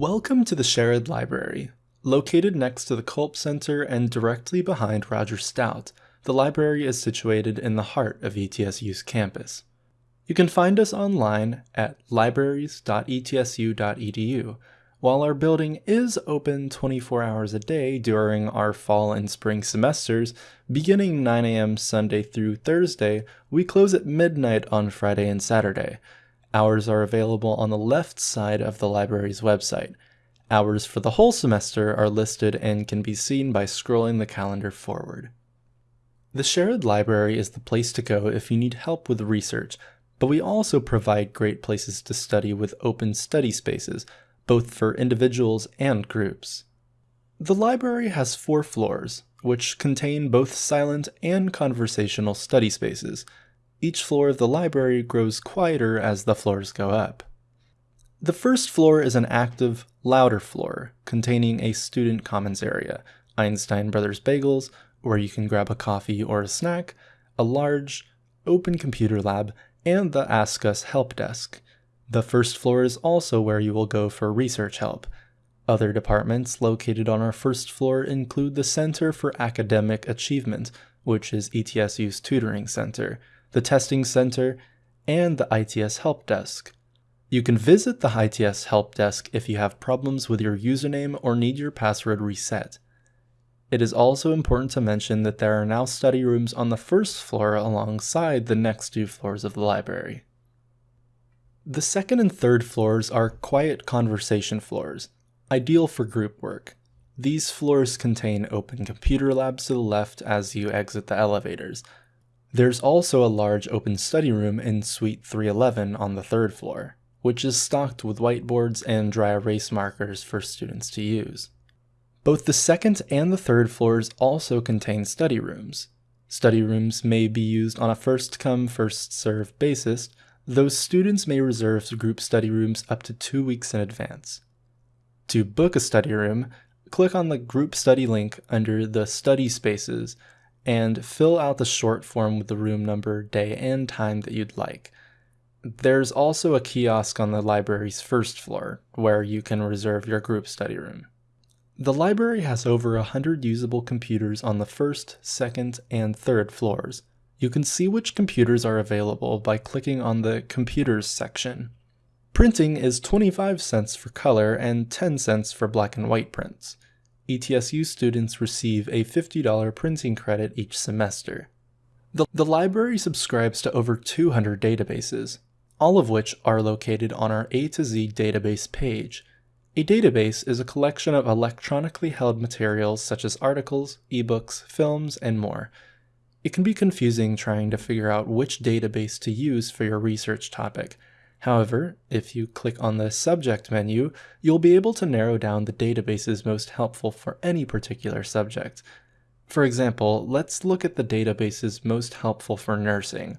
Welcome to the Sherrod Library. Located next to the Culp Center and directly behind Roger Stout, the library is situated in the heart of ETSU's campus. You can find us online at libraries.etsu.edu, while our building is open 24 hours a day during our fall and spring semesters, beginning 9 a.m. Sunday through Thursday, we close at midnight on Friday and Saturday. Hours are available on the left side of the library's website. Hours for the whole semester are listed and can be seen by scrolling the calendar forward. The Sherrod Library is the place to go if you need help with research, but we also provide great places to study with open study spaces, both for individuals and groups. The library has four floors, which contain both silent and conversational study spaces. Each floor of the library grows quieter as the floors go up. The first floor is an active, louder floor, containing a student commons area, Einstein Brothers Bagels, where you can grab a coffee or a snack, a large, open computer lab, and the Ask Us help desk. The first floor is also where you will go for research help. Other departments located on our first floor include the Center for Academic Achievement, which is ETSU's tutoring center, the Testing Center, and the ITS Help Desk. You can visit the ITS Help Desk if you have problems with your username or need your password reset. It is also important to mention that there are now study rooms on the first floor alongside the next two floors of the library. The second and third floors are quiet conversation floors, ideal for group work. These floors contain open computer labs to the left as you exit the elevators, there's also a large open study room in Suite 311 on the third floor, which is stocked with whiteboards and dry erase markers for students to use. Both the second and the third floors also contain study rooms. Study rooms may be used on a first come, first served basis, though students may reserve group study rooms up to two weeks in advance. To book a study room, click on the group study link under the study spaces and fill out the short form with the room number, day, and time that you'd like. There's also a kiosk on the library's first floor where you can reserve your group study room. The library has over 100 usable computers on the first, second, and third floors. You can see which computers are available by clicking on the Computers section. Printing is 25 cents for color and 10 cents for black and white prints. ETSU students receive a $50 printing credit each semester. The, the library subscribes to over 200 databases, all of which are located on our A to Z database page. A database is a collection of electronically held materials such as articles, ebooks, films, and more. It can be confusing trying to figure out which database to use for your research topic, However, if you click on the subject menu, you'll be able to narrow down the databases most helpful for any particular subject. For example, let's look at the databases most helpful for nursing.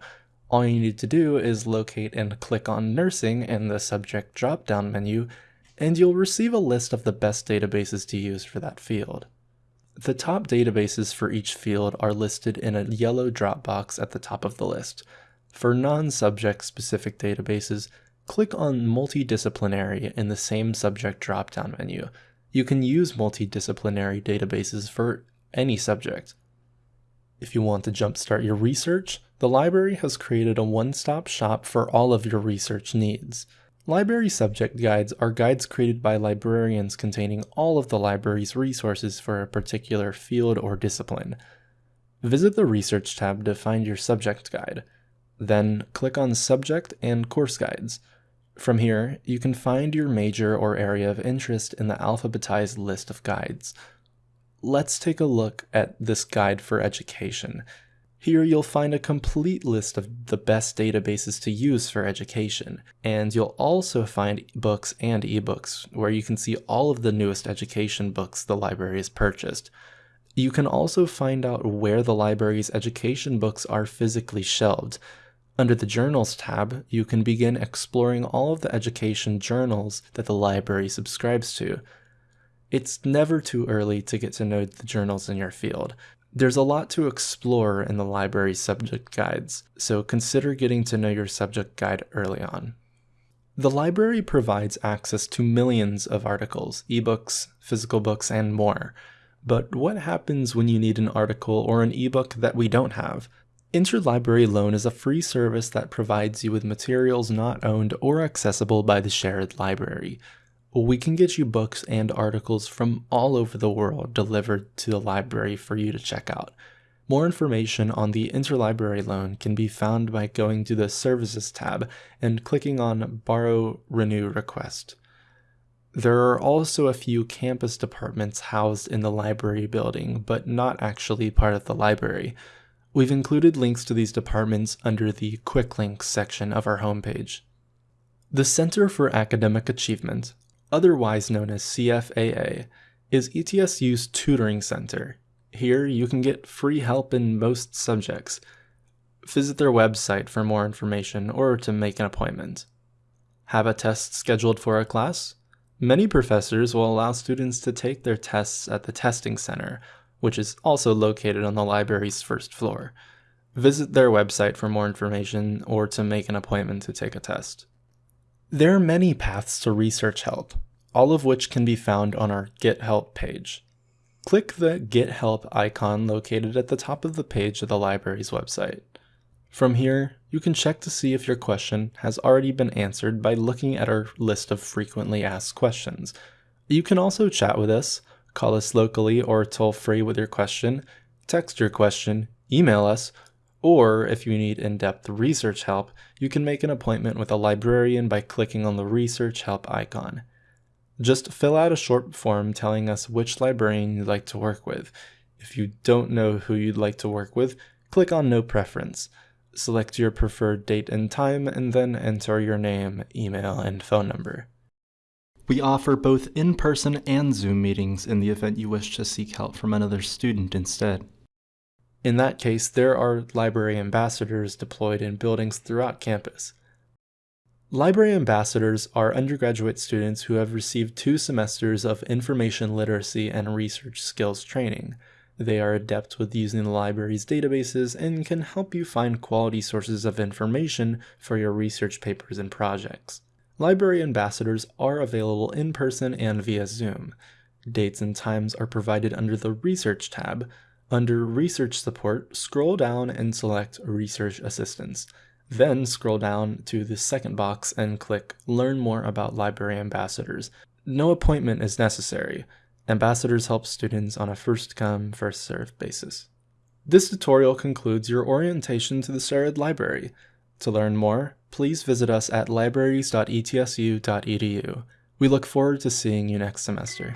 All you need to do is locate and click on nursing in the subject drop-down menu, and you'll receive a list of the best databases to use for that field. The top databases for each field are listed in a yellow drop box at the top of the list. For non-subject specific databases, click on Multidisciplinary in the same subject drop-down menu. You can use multidisciplinary databases for any subject. If you want to jumpstart your research, the library has created a one-stop shop for all of your research needs. Library subject guides are guides created by librarians containing all of the library's resources for a particular field or discipline. Visit the Research tab to find your subject guide. Then click on Subject and Course Guides. From here, you can find your major or area of interest in the alphabetized list of guides. Let's take a look at this guide for education. Here you'll find a complete list of the best databases to use for education, and you'll also find books and ebooks where you can see all of the newest education books the library has purchased. You can also find out where the library's education books are physically shelved, under the Journals tab, you can begin exploring all of the education journals that the library subscribes to. It's never too early to get to know the journals in your field. There's a lot to explore in the library's subject guides, so consider getting to know your subject guide early on. The library provides access to millions of articles, ebooks, physical books, and more. But what happens when you need an article or an ebook that we don't have? Interlibrary Loan is a free service that provides you with materials not owned or accessible by the Sherrod library. We can get you books and articles from all over the world delivered to the library for you to check out. More information on the interlibrary loan can be found by going to the Services tab and clicking on Borrow Renew Request. There are also a few campus departments housed in the library building, but not actually part of the library. We've included links to these departments under the Quick Links section of our homepage. The Center for Academic Achievement, otherwise known as CFAA, is ETSU's tutoring center here, you can get free help in most subjects. Visit their website for more information or to make an appointment. Have a test scheduled for a class? Many professors will allow students to take their tests at the testing center, which is also located on the library's first floor. Visit their website for more information or to make an appointment to take a test. There are many paths to research help, all of which can be found on our Get Help page. Click the Get Help icon located at the top of the page of the library's website. From here, you can check to see if your question has already been answered by looking at our list of frequently asked questions. You can also chat with us, call us locally or toll free with your question, text your question, email us, or if you need in-depth research help, you can make an appointment with a librarian by clicking on the Research Help icon. Just fill out a short form telling us which librarian you'd like to work with. If you don't know who you'd like to work with, click on No Preference. Select your preferred date and time, and then enter your name, email, and phone number. We offer both in-person and Zoom meetings in the event you wish to seek help from another student instead. In that case, there are library ambassadors deployed in buildings throughout campus. Library ambassadors are undergraduate students who have received two semesters of information literacy and research skills training. They are adept with using the library's databases and can help you find quality sources of information for your research papers and projects. Library ambassadors are available in person and via Zoom. Dates and times are provided under the Research tab. Under Research Support, scroll down and select Research Assistance. Then scroll down to the second box and click Learn More About Library Ambassadors. No appointment is necessary. Ambassadors help students on a first come, first served basis. This tutorial concludes your orientation to the Sherrod Library. To learn more, please visit us at libraries.etsu.edu. We look forward to seeing you next semester.